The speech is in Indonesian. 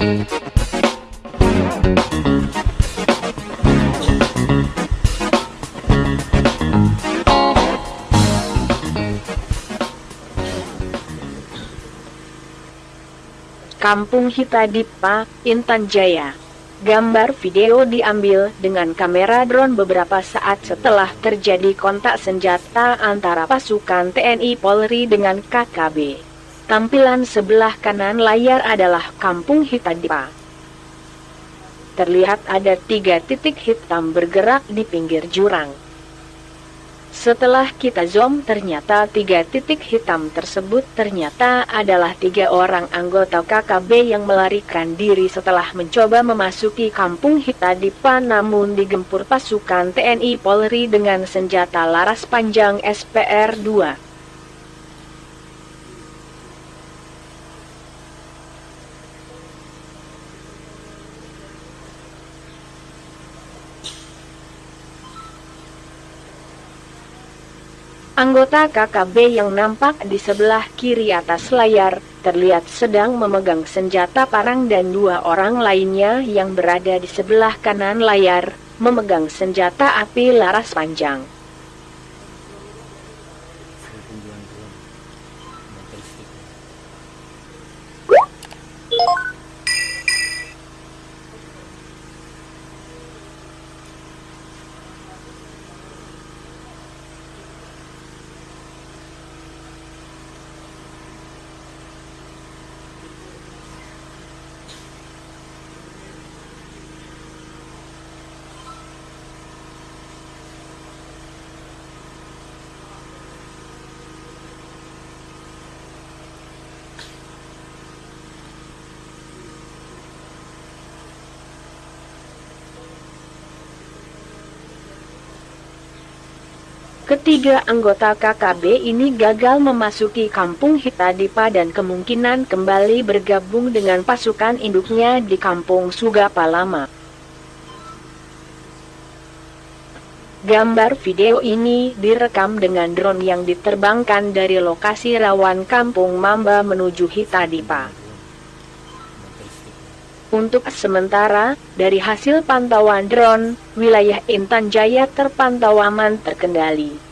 Kampung Hitadipa, Intan Jaya. Gambar video diambil dengan kamera drone beberapa saat setelah terjadi kontak senjata antara pasukan TNI Polri dengan KKB. Tampilan sebelah kanan layar adalah Kampung Hitadipa. Terlihat ada tiga titik hitam bergerak di pinggir jurang. Setelah kita zoom ternyata tiga titik hitam tersebut ternyata adalah tiga orang anggota KKB yang melarikan diri setelah mencoba memasuki kampung Hitadipa namun digempur pasukan TNI Polri dengan senjata laras panjang SPR-2. Anggota KKB yang nampak di sebelah kiri atas layar, terlihat sedang memegang senjata parang dan dua orang lainnya yang berada di sebelah kanan layar, memegang senjata api laras panjang. Ketiga anggota KKB ini gagal memasuki kampung Hitadipa dan kemungkinan kembali bergabung dengan pasukan induknya di kampung Sugapa Lama. Gambar video ini direkam dengan drone yang diterbangkan dari lokasi rawan kampung Mamba menuju Hitadipa. Untuk sementara, dari hasil pantauan drone, wilayah Intan Jaya terpantau aman terkendali.